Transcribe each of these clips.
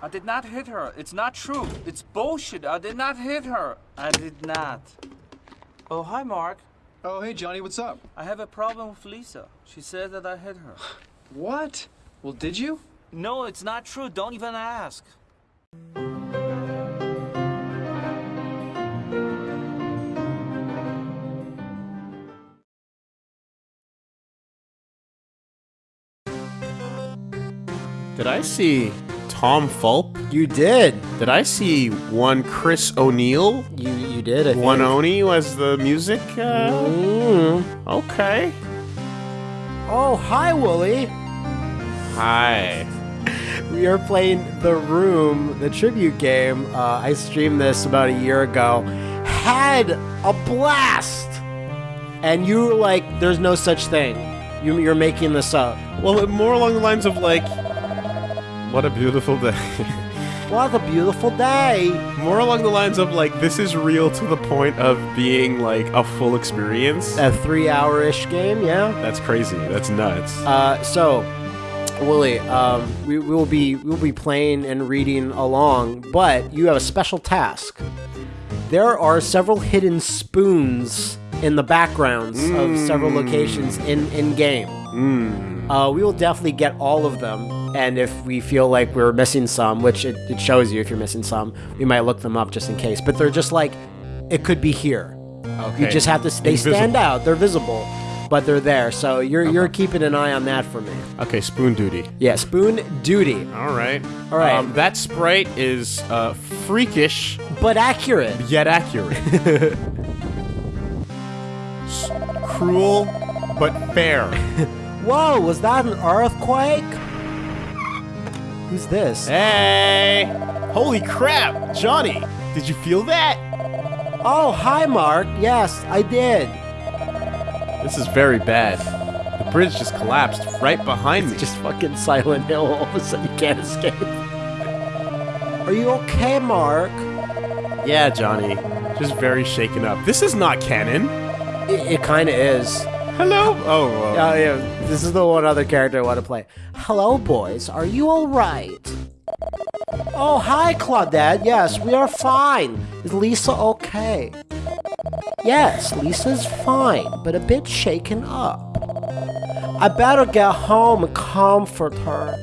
I did not hit her. It's not true. It's bullshit. I did not hit her. I did not. Oh, hi, Mark. Oh, hey, Johnny, what's up? I have a problem with Lisa. She said that I hit her. What? Well, did you? No, it's not true. Don't even ask. Did I see Tom Fulp? You did. Did I see one Chris O'Neill? You you did. I think. One Oni was the music? Uh, Mm. okay. Oh, hi, Wooly. Hi. We are playing The Room, the tribute game. Uh, I streamed this about a year ago. Had a blast. And you were like, "There's no such thing. You, you're making this up." Well, more along the lines of like, what a beautiful day. What a beautiful day. more along the lines of like, this is real to the point of being like a full experience. A three-hour-ish game, yeah. That's crazy. That's nuts. Uh, so, Willie, um, we, we will be we will be playing and reading along, but you have a special task. There are several hidden spoons in the backgrounds of several locations in in game. Uh, we will definitely get all of them, and if we feel like we're missing some, which it, it shows you if you're missing some, we might look them up just in case. But they're just like, it could be here. okay. You just have to. They stand out. They're visible, but they're there. So you're you're keeping an eye on that for me. Okay, spoon duty. Yeah, spoon duty, All right. All right. Um, that sprite is uh, freakish but accurate. yet accurate. Cruel but fair. Whoa, was that an earthquake? Who's this? Hey! Holy crap, Johnny! Did you feel that? Oh, hi, Mark. Yes, I did. This is very bad. The bridge just collapsed right behind me. Just fucking Silent Hill. All of a sudden, you can't escape. Are you okay, Mark? yeah, Johnny. Just very shaken up. This is not canon. It, it kind of is. Hello. Oh. yeah. This is the one other character I want to play. Hello, boys. Are you all right? Oh, hi, Claudette. Yes, we are fine. Is Lisa okay? Yes, Lisa's fine, but a bit shaken up. I better get home and comfort her.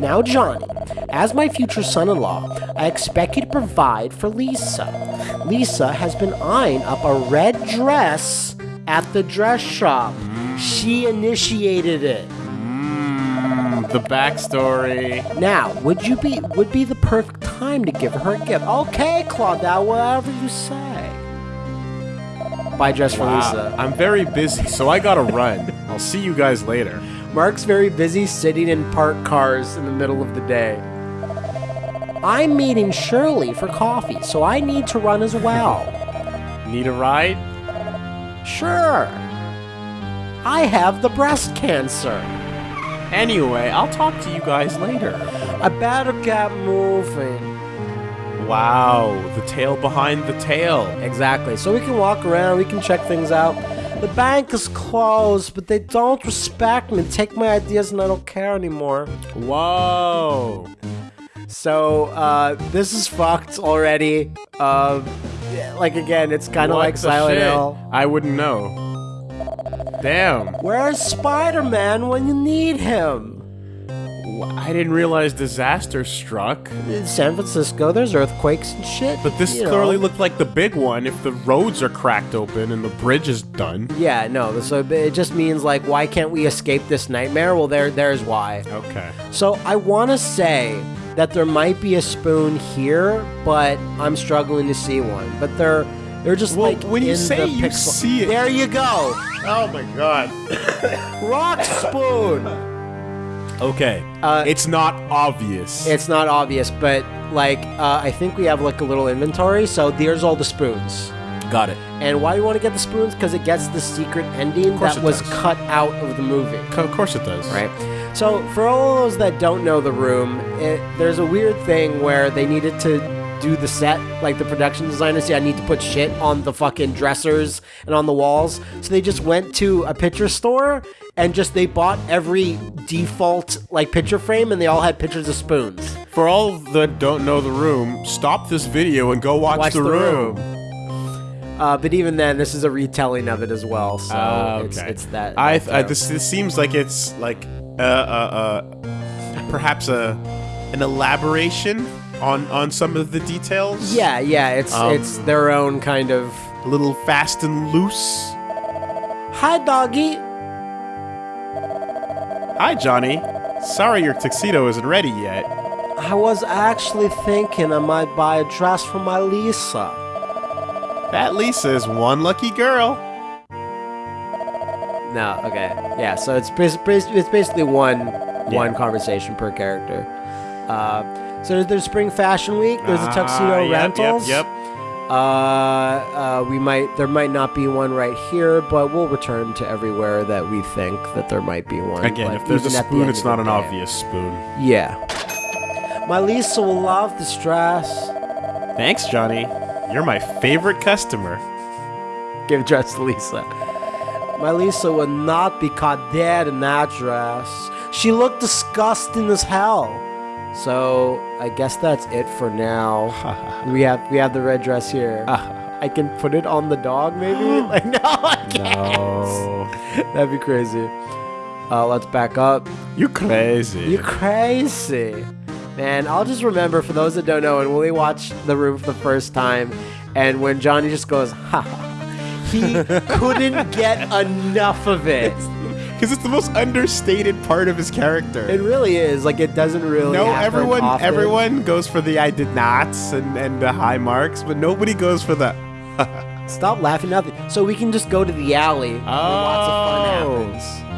Now, Johnny, as my future son in law, I expect you to provide for Lisa. Lisa has been eyeing up a red dress at the dress shop. She initiated it. mm, the backstory. Now, would you be would be the perfect time to give her a gift? Okay, Claudette, whatever you say. Buy dress for Lisa. I'm very busy, so I gotta run. I'll see you guys later. Mark's very busy sitting in parked cars in the middle of the day. I'm meeting Shirley for coffee, so I need to run as well. Need a ride? Sure. I have the breast cancer. Anyway, I'll talk to you guys later. I better get moving. Wow, the tail behind the tail. Exactly. So we can walk around, we can check things out. The bank is closed, but they don't respect me, take my ideas, and I don't care anymore. Whoa. So uh, this is fucked already. Uh, like again, it's kind of like Silent shit? Hill. I wouldn't know. Damn. Where's Spider-Man when you need him? I didn't realize disaster struck. In San Francisco, there's earthquakes and shit. But this you know. clearly looked like the big one if the roads are cracked open and the bridge is done. Yeah, no. So it just means like, why can't we escape this nightmare? Well, there, there's why. Okay. So I want to say that there might be a spoon here, but I'm struggling to see one. But they're they're just Well, like when you in say the you pixel- see it- There you go, Oh my god. rock spoon. Okay. Uh, it's not obvious. It's not obvious, but like uh, I think we have like a little inventory. So there's all the spoons. Got it. And why do you want to get the spoons? Because it gets the secret ending that it was does. cut out of the movie. Co- Of course it does. Right. So, for all those that don't know the room, it, there's a weird thing where they needed to do the set, like the production designers say, I need to put shit on the fucking dressers and on the walls. So they just went to a picture store and just they bought every default like picture frame and they all had pictures of spoons. For all that don't know the room, stop this video and go watch, Watch the, the room. Uh, but even then, this is a retelling of it as well. So it's, okay. it's that. I, that I this, this seems like it's like uh, uh, uh, perhaps a an elaboration on on some of the details. yeah, yeah. It's Um, it's their own kind of. a little fast and loose. Hi, doggy. Hi, Johnny. Sorry your tuxedo isn't ready yet. I was actually thinking I might buy a dress for my Lisa. That Lisa is one lucky girl. No, okay, yeah. So it's it's basically one one conversation per character. Uh, so there's, Spring Fashion Week. There's a Ah, tuxedo yep, rentals. Yep, yep. Uh, uh, we might there might not be one right here, but we'll return to everywhere that we think that there might be one. Again, But if there's a at the spoon, it's not an day- obvious spoon. Yeah. My Lisa will love this dress. Thanks, Johnny. You're my favorite customer. Give dress to Lisa. My Lisa would not be caught dead in that dress. She looked disgusting as hell. So I guess that's it for now. we have we have the red dress here. I can put it on the dog, maybe. like no, I can't. No. That'd be crazy. Uh, let's back up. You crazy. You crazy. Man, I'll just remember for those that don't know, and when we watched The Room for the first time, and when Johnny just goes, ha, he couldn't get enough of it. Because it's the most understated part of his character. It really is. Like, it doesn't really no, everyone often. everyone goes for the I did nots and, and the high marks, but nobody goes for the Stop laughing at it. So we can just go to the alley where lots of Oh. fun happens.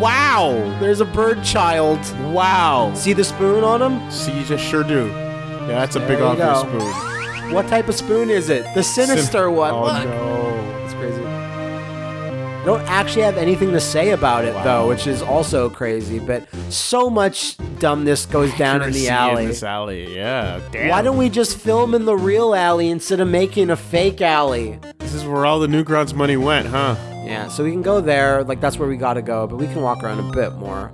Wow. There's a bird child. Wow. See the spoon on him? See, you just sure do. Yeah, that's a There big you obvious go. spoon. What type of spoon is it? The sinister Sim- one. Oh Look. no. It's crazy. I don't actually have anything to say about it though, which is also crazy. But so much dumbness goes down in the alley. In this alley, yeah. Damn. Why don't we just film in the real alley instead of making a fake alley? This is where all the Newgrounds money went, huh? Yeah, so we can go there. Like that's where we gotta go, but we can walk around a bit more.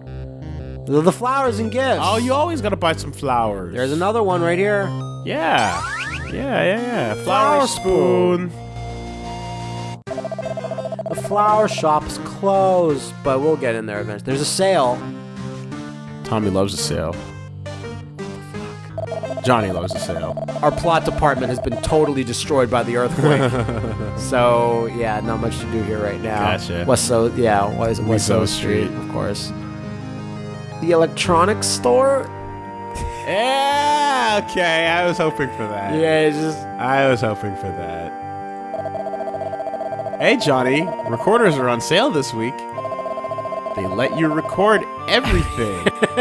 The the flowers and gifts. Oh, you always gotta buy some flowers. There's another one right here. Yeah. Yeah, yeah, yeah. Flower Flower spoon. The flower shop's closed, but we'll get in there eventually. There's a sale. Tommy loves a sale. Johnny loves a sale. Our plot department has been totally destroyed by the earthquake. so yeah, not much to do here right now. Gotcha. West So yeah, what is it? West So Street, Street. of course. The electronics store. Yeah, okay. I was hoping for that. Yeah, it's just I was hoping for that. Hey, Johnny. Recorders are on sale this week. They let you record everything.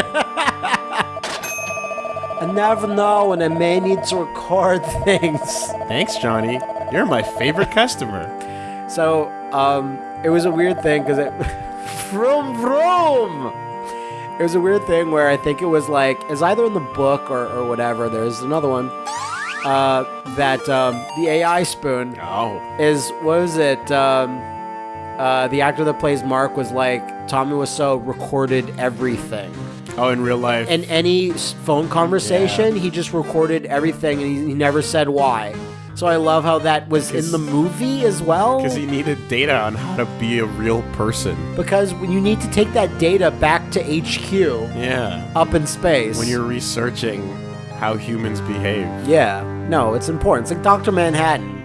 Never know when I may need to record things. Thanks, Johnny. You're my favorite customer. So, um, it was a weird thing because it. vroom vroom! It was a weird thing where I think it was like, it's either in the book or, or whatever, there's another one, uh, that um, the AI spoon Oh. is, what was it? Um, uh, the actor that plays Mark was like, Tommy Wiseau recorded everything. Oh, in real life. In any s- phone conversation, he just recorded everything and he, he never said why. So I love how that was in 'Cause- the movie as well. Because he needed data on how to be a real person. Because when you need to take that data back to HQ Yeah. up in space. When you're researching how humans behave. Yeah. No, it's important. It's like Dr. Manhattan.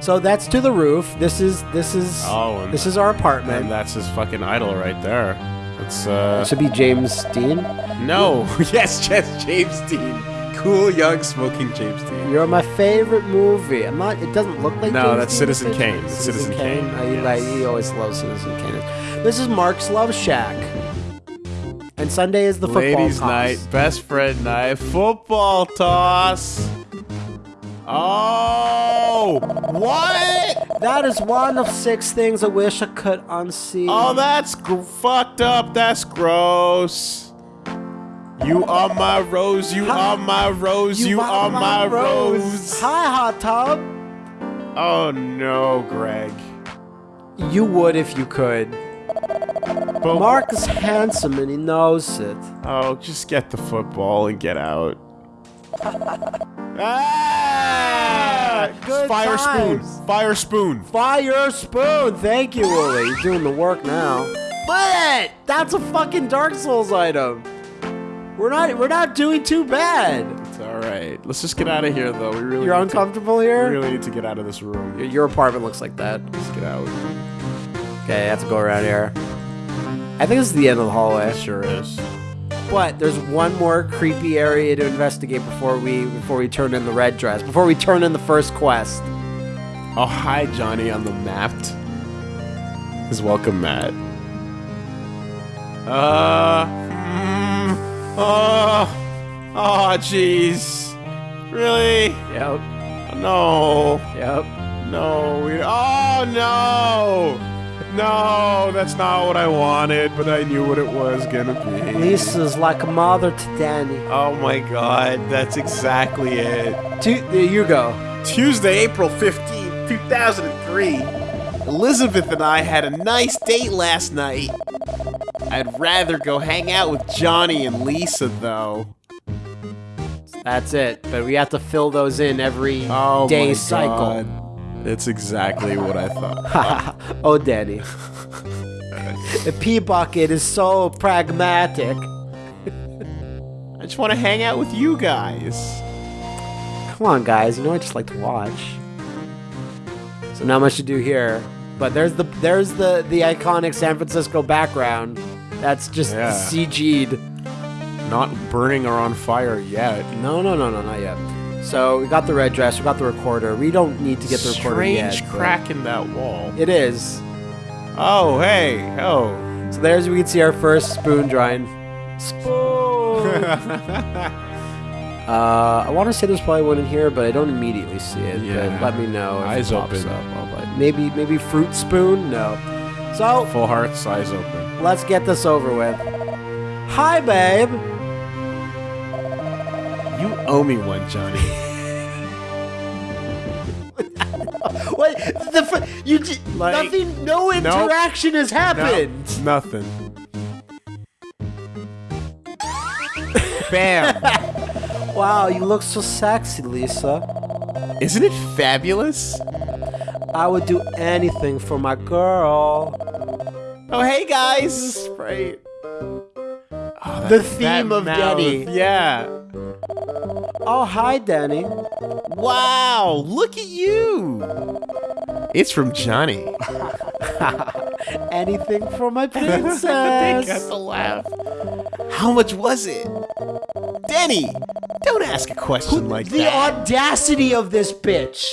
So that's to the roof. This is this is Oh, and- this is our apartment. And that's his fucking idol right there. It's, uh. It should be James Dean. No. yes, yes, James Dean. Cool, young, smoking James Dean. You're my favorite movie. I'm not. It doesn't look like. No, James that's Dean, Citizen? Kane. It's Citizen Kane, I, yes. like, he always loves Citizen Kane. This is Mark's Love Shack. And Sunday is the football Ladies' toss. night, best friend night, football toss. Oh, what? That is one of six things I wish I could unsee. Oh, that's gr- fucked up. That's gross. You are my rose. You are my rose. You, are my rose. Hi, hot tub. Oh no, Greg. You would if you could. But, Mark is handsome and he knows it. Oh, just get the football and get out. Ah! Good Fire times. spoon. Fire spoon. Fire spoon. Thank you, Wooly. He's doing the work now. But that's a fucking Dark Souls item. We're not we're not doing too bad. It's all right. Let's just get out of here, though. We really You're need to- uncomfortable we here? really need to get out of this room. Your- Your apartment looks like that. Let's get out. Okay, I have to go around here. I think this is the end of the hallway. Sure is. But there's one more creepy area to investigate before we before we turn in the red dress. Before we turn in the first quest. Oh, hi, Johnny on the mapped. His welcome mat. Uh. mm, oh. Oh, jeez. Really? Yep. No. Yep. No. We, oh, no. No, that's not what I wanted, but I knew what it was gonna be. Lisa's like a mother to Danny. Oh my god, that's exactly it. Tu- there you go. Tuesday, April 15th, 2003. Elizabeth and I had a nice date last night. I'd rather go hang out with Johnny and Lisa, though. That's it. But we have to fill those in every day Oh my cycle. God. It's exactly what I thought. oh, Danny. the pee bucket is so pragmatic. I just want to hang out with you guys. Come on, guys. You know I just like to watch. So not much to do here. But there's the there's the the iconic San Francisco background. That's just Yeah. CG'd. Not burning or on fire yet. No, no, no, no, not yet. So we got the red dress. We got the recorder. We don't need to get the recorder Strange yet. but crack in that wall. It is. Oh, hey. Oh. So there's we can see our first spoon drawing. Spoon. uh, I want to say there's probably one in here, but I don't immediately see it. Yeah. Let me know. If Eyes it pops open. Up. Maybe maybe fruit spoon. No. So Full heart, size open. let's get this over with. Hi, babe. You owe me one, Johnny. What the? You Like- nothing. No interaction has happened. Nothing. Bam. Wow, you look so sexy, Lisa. Isn't it fabulous? I would do anything for my girl. Oh, hey guys. Right. Oh, The theme of mouth. Denny. Yeah. Oh, hi, Danny. Wow, look at you. It's from Johnny. Anything for my they got princess. the laugh. How much was it? Danny, don't ask a question like the that. The audacity of this bitch.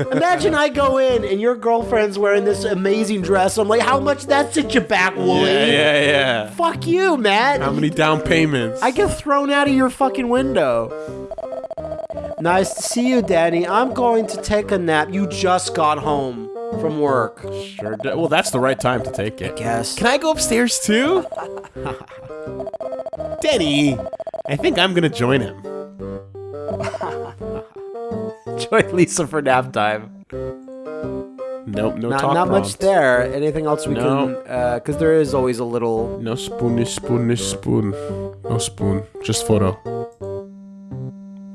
Imagine I go in and your girlfriend's wearing this amazing dress. I'm like, how much that set you back, Wooly? yeah, yeah, yeah. Fuck you, man. How many down payments? I get thrown out of your fucking window. Nice to see you, Danny. I'm going to take a nap. You just got home from work. sure. do- Well, that's the right time to take it. I guess. Can I go upstairs too? Danny, I think I'm gonna join him. Join Lisa for nap time. Nope, no Not, talk not much there. Anything else we No. Uh, can? Because there is always a little. No spoon. No spoon. No spoon. Just photo.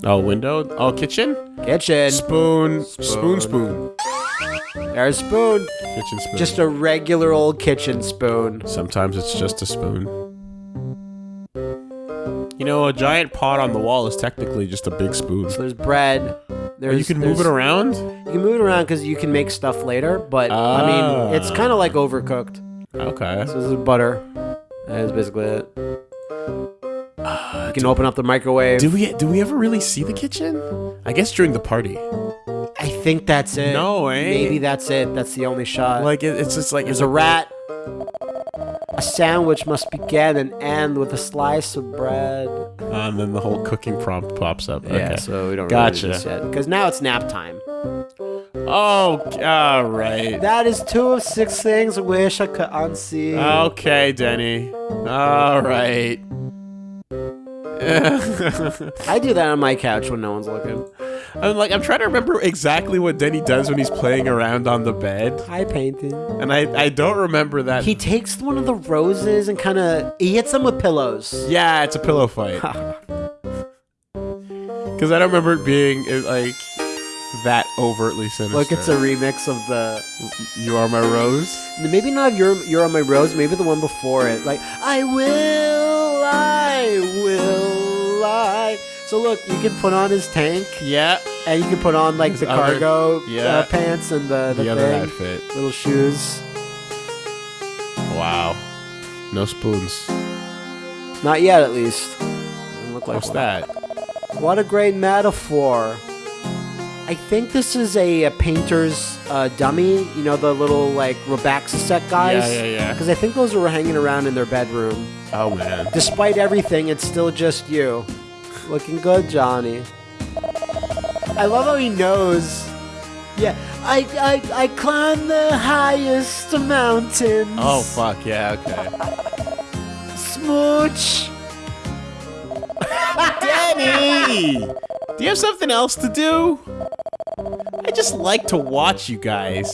Oh, window? Oh, kitchen? Kitchen. Spoon. Spoon, spoon. There's a spoon. Kitchen spoon. Just a regular old kitchen spoon. Sometimes it's just a spoon. You know, a giant pot on the wall is technically just a big spoon. So there's bread. There's, Oh, you can move it around? You can move it around because you can make stuff later. But I mean, it's Ah. kind of like overcooked. Okay. So this is butter. That is basically it. You can open up the microwave. Do we do we ever really see the kitchen? I guess during the party. I think that's it. No, eh? Maybe that's it. That's the only shot. Like it, it's just like There's a rat. A sandwich must begin and end with a slice of bread. Uh, and then the whole cooking prompt pops up. Yeah, Okay. so we don't Gotcha. really do yet. Because now it's nap time. Oh, all right. That is two of six things I wish I could unsee. Okay, Denny. All right. I do that on my couch when no one's looking. I'm like, I'm trying to remember exactly what Denny does when he's playing around on the bed, Hi, painting. and I I don't remember that. He takes one of the roses and kind of he hits them with pillows. yeah, it's a pillow fight. Because I don't remember it being uh, like that overtly sinister. Look, it's a remix of the You are my rose. maybe not you're you're on my rose, maybe the one before it. Like I will, I will, So look, you can put on his tank, Yeah, and you can put on like the other- cargo yeah. uh, pants and the the, the other thing, outfit. little shoes. Wow, no spoons. Not yet, at least. Doesn't look like What's one. that? What a great metaphor. I think this is a, a painter's uh, dummy. You know the little like Robaxa set guys. Yeah, yeah, yeah. Because I think those were hanging around in their bedroom. Oh man. Despite everything, it's still just you. Looking good, Johnny. I love how he knows. Yeah, I I I climbed the highest mountains. Oh fuck yeah. Okay. smooch. Denny! Do you have something else to do? I just like to watch you guys.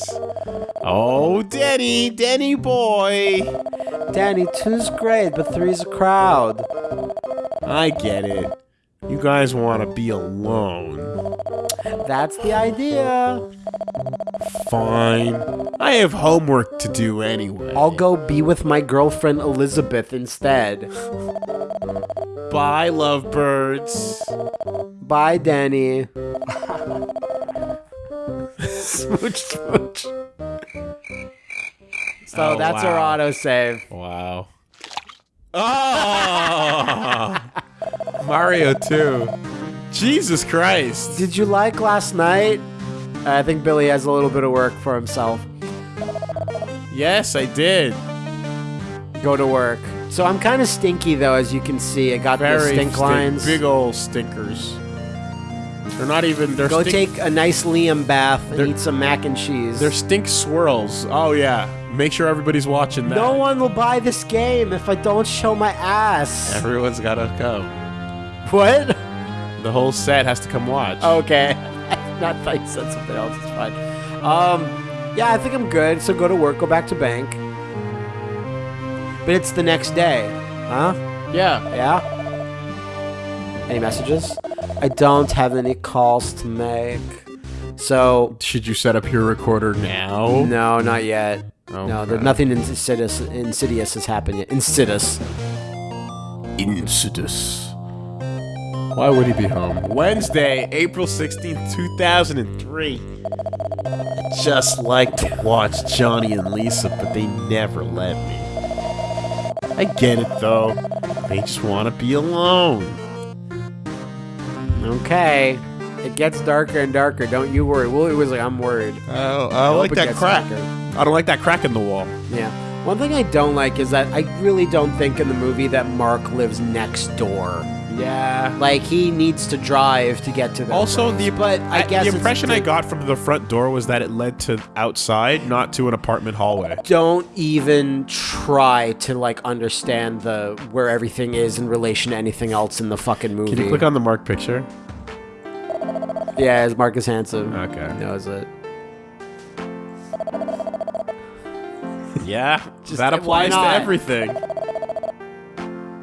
Oh, Denny, Denny boy. Danny, two's great, but three's a crowd. I get it. You guys want to be alone. That's the idea. Fine. I have homework to do anyway. I'll go be with my girlfriend Elizabeth instead. Bye, lovebirds. Bye, Danny. smooch, smooch. So Oh, that's our wow. autosave. Wow. Oh! Mario 2. Jesus Christ. Did you like last night? I think Billy has a little bit of work for himself. Yes, I did. Go to work. So I'm kind of stinky though, as you can see. I got the stink stink- lines. Big old stinkers. They're not even. They're Go take a nice Liam bath and eat some mac and cheese. They're stink swirls. Oh yeah. Make sure everybody's watching that. no one will buy this game if I don't show my ass. Everyone's gotta come. What? The whole set has to come watch. Okay. Not thought you said something else. It's fine. Um, yeah, I think I'm good. So go to work, go back to bank. But it's the next day. Huh? yeah. Yeah? Any messages? I don't have any calls to make. So, Should you set up your recorder now? no, not yet. Oh, no, okay. there, nothing insidious, insidious has happened yet. Insidious. Insidious. Why would he be home? Wednesday, April 16th, 2003. I'd just like to watch Johnny and Lisa, but they never let me. I get it though. They just want to be alone. Okay. It gets darker and darker. Don't you worry. Willie was like, I'm worried. Oh, I hope like that crack. darker. I don't like that crack in the wall. Yeah. One thing I don't like is that I really don't think in the movie that Mark lives next door. Yeah. Like he needs to drive to get to the Also, the but I guess the impression I got from the front door was that it led to outside, not to an apartment hallway. don't even try to like understand the where everything is in relation to anything else in the fucking movie. Can you click on the mark picture? Yeah, it's Marcus Hanson. Okay. He knows it. Yeah, Just- that applies to everything.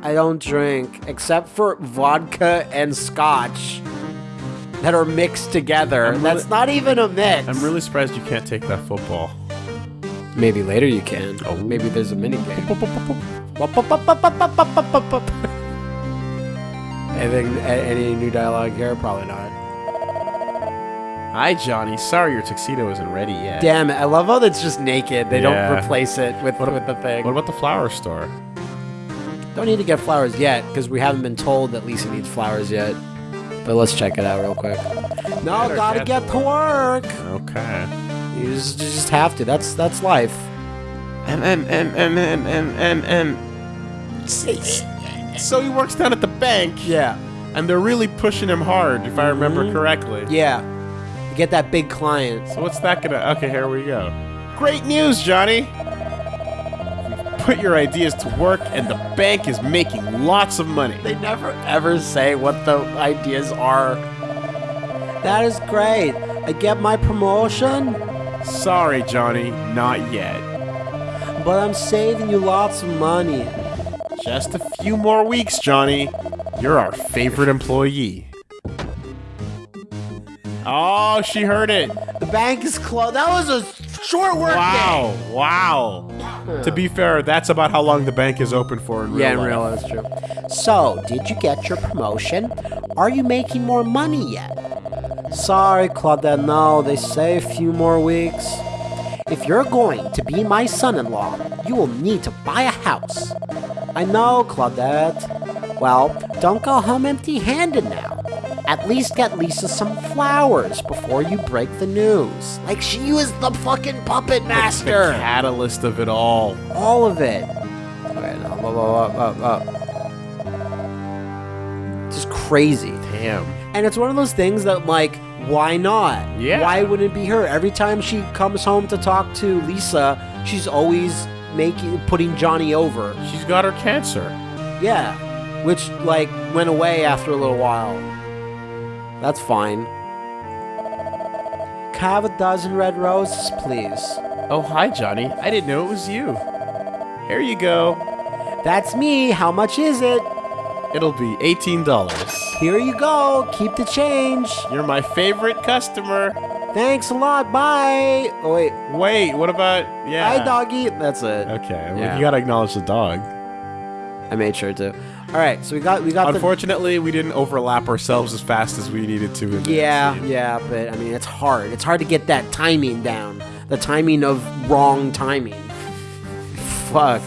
I don't drink except for vodka and scotch that are mixed together. Really- That's not even a mix. I'm really surprised you can't take that football. Maybe later you can. Oh. Maybe there's a mini game. Anything? Any new dialogue here? Probably not. Hi, Johnny. Sorry your tuxedo isn't ready yet. Damn it! I love how it's just naked. They Yeah. don't replace it with with the thing. What about the flower store? Don't need to get flowers yet because we haven't been told that Lisa needs flowers yet. But let's check it out real quick. No, Better gotta get get to work. Okay. You just, you just have to. That's that's life. And and and and and and and, and so he works down at the bank, Yeah, and they're really pushing him hard, if I remember Mhm. correctly. yeah. You get that big client. So what's that gonna? Okay, here we go. Great news, Johnny. Put your ideas to work, and the bank is making lots of money. They never ever say what the ideas are. That is great. I get my promotion, Sorry, Johnny, not yet. but I'm saving you lots of money. Just a few more weeks, Johnny. You're our favorite employee. Oh, she heard it. The bank is closed. That was a short work Wow, wow. To be fair, that's about how long the bank is open for in real Yeah, in life. real life, that's true. So, did you get your promotion? Are you making more money yet? Sorry, Claudette, no, they say a few more weeks. If you're going to be my son-in-law, you will need to buy a house. I know, Claudette. Well, don't go home empty-handed now. At least get Lisa some flowers before you break the news. Like she was the fucking puppet master! The master. catalyst of it all. All of it. Up, up, up, up, up. Just crazy. Damn. And it's one of those things that, like, why not? Yeah. Why wouldn't it be her? Every time she comes home to talk to Lisa, she's always making putting Johnny over. She's got her cancer. Yeah. Which, like, went away after a little while. That's fine. Can I have a dozen red roses, please? Oh, hi, Johnny. I didn't know it was you. Here you go. That's me. How much is it? It'll be $18. Here you go. Keep the change. You're my favorite customer. Thanks a lot. Bye. Oh wait. Wait, what about yeah? Hi, doggy. That's it. Okay, well, Yeah. you gotta acknowledge the dog. I made sure to. All right. So we got we got. Unfortunately, we didn't overlap ourselves as fast as we needed to. In Yeah, yeah, but I mean it's hard. It's hard to get that timing down. The timing of wrong timing. Fuck.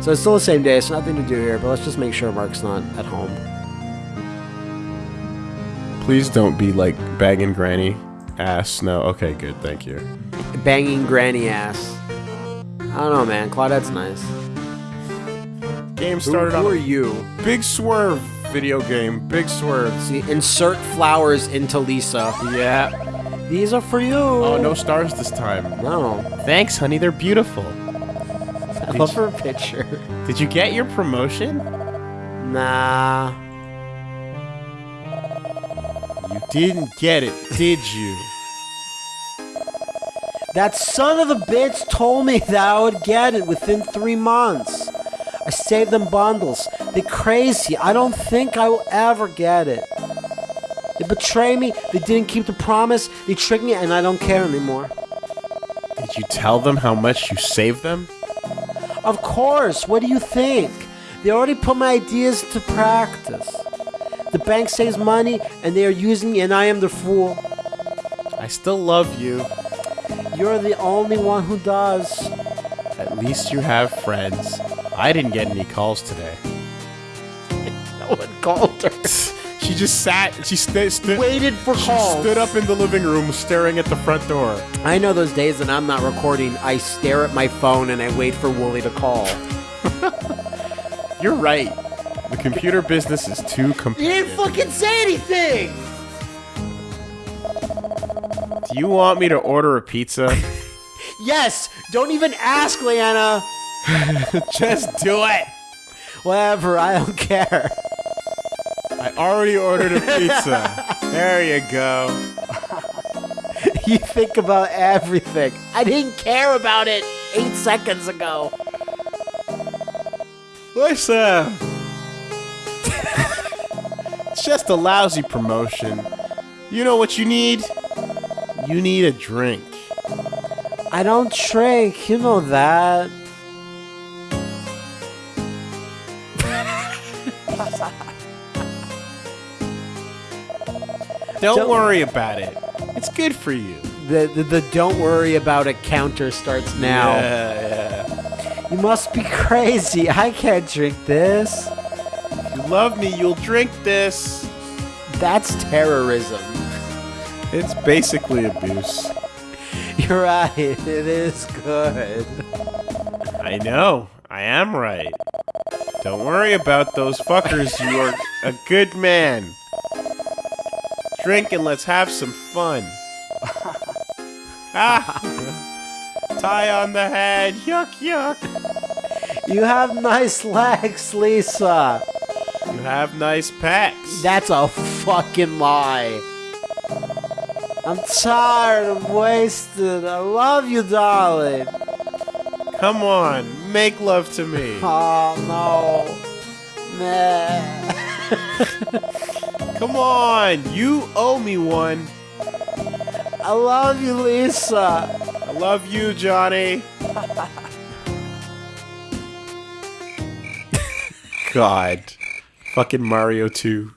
So it's still the same day. It's nothing to do here. But let's just make sure Mark's not at home. Please don't be like banging Granny ass. No. Okay, good. Thank you. Banging granny ass. I don't know, man. Claudette's nice. Game started who on are a you? big swerve video game. Big swerve. See, insert flowers into Lisa. Yeah. These are for you. Oh, no stars this time. No. Thanks, honey. They're beautiful. I love her picture. Did you get your promotion? Nah. You didn't get it, did you? That son of a bitch told me that I would get it within three months. I saved them bundles. They're crazy. I don't think I will ever get it. They betray me. They didn't keep the promise. They tricked me, and I don't care anymore. Did you tell them how much you saved them? Of course. What do you think? They already put my ideas to practice. The bank saves money, and they are using me, and I am the fool. I still love you. You're the only one who does. At least you have friends. I didn't get any calls today. No one called her. She just sat. She sta stood. Waited for She calls. stood up in the living room, staring at the front door. I know those days that I'm not recording. I stare at my phone and I wait for Wooly to call. You're right. The computer business is too You competitive. didn't fucking say anything! Do you want me to order a pizza? Yes! Don't even ask, Leanna! just do it. Whatever, I don't care. I already ordered a pizza. there you go. You think about everything. I didn't care about it eight seconds ago. Listen. it's just a lousy promotion. You know what you need? You need a drink. I don't drink, you know that. Don't, Don't- worry about it. It's good for you. The, the, the don't worry about it counter starts now. Yeah, yeah. You must be crazy. I can't drink this. If you love me, you'll drink this. That's terrorism. It's basically abuse. You're right. It is good. I know. I am right. Don't worry about those fuckers. You are a good man. Drink and let's have some fun. ah! Tie on the head. Yuck, yuck. You have nice legs, Lisa. You have nice pecs. That's a fucking lie. I'm tired. I'm wasted. I love you, darling. Come on, make love to me. Oh no. Nah. Come on, you owe me one. I love you, Lisa. I love you, Johnny. God. Fucking Mario 2.